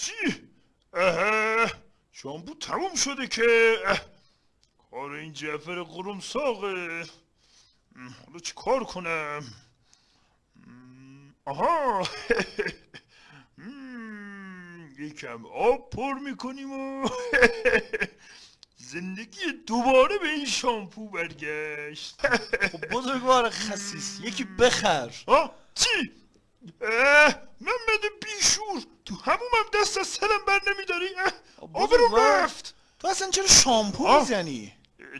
چی؟ اه شامپو تموم شده که. کار این جعفر قروم ساقه حالا چی کار کنم آها یکم آب پر می‌کنیم و زندگی دوباره به این شامپو برگشت خب بزرگوار خسیس یکی بخر آه چی؟ اه سرم بر نمیداری؟ آبرو. رفت. تو اصلا چرا شامپو. می‌زنی؟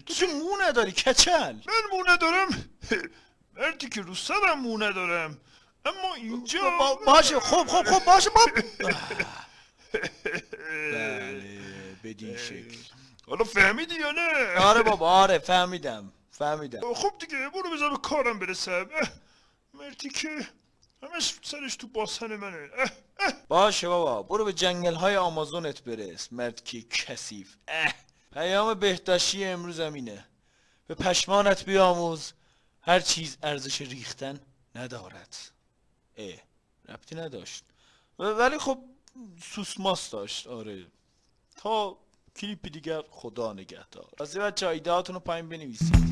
تو که مو نداری کچل؟ من مو ندارم. مردی که رو سرم مو ندارم. اما اینجا با- باشه. خب خب خب باشه. با بله بدین شکل. حالا فهمیدی یا نه؟ آره بابا آره فهمیدم. فهمیدم. خب دیگه برو بذار به کارم برسم. مردی که همش سرش تو باسن منه. اه، اه. باشه بابا برو به جنگل های آمازونت برس مرد که کثیف. اه. پیام بهداشتی امروز اینه به پشمانت بیاموز. هر چیز ارزش ریختن ندارد. اه ربطی نداشت. ولی خب سوسماس داشت آره. تا کلیپ دیگر خدا نگهدار. واسه بچه ایده هاتون رو پایین بنویسید.